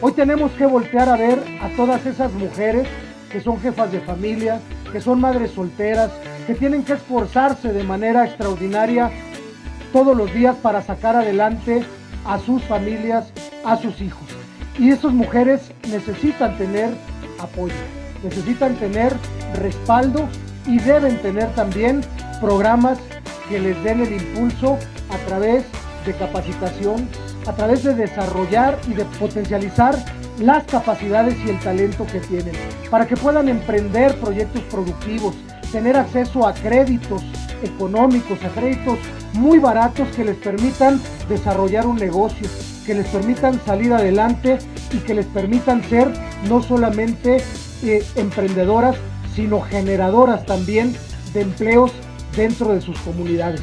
Hoy tenemos que voltear a ver a todas esas mujeres que son jefas de familia, que son madres solteras, que tienen que esforzarse de manera extraordinaria todos los días para sacar adelante a sus familias, a sus hijos. Y esas mujeres necesitan tener apoyo, necesitan tener respaldo y deben tener también programas que les den el impulso a través de capacitación, a través de desarrollar y de potencializar las capacidades y el talento que tienen, para que puedan emprender proyectos productivos, tener acceso a créditos económicos, a créditos muy baratos que les permitan desarrollar un negocio, que les permitan salir adelante y que les permitan ser no solamente eh, emprendedoras, sino generadoras también de empleos dentro de sus comunidades.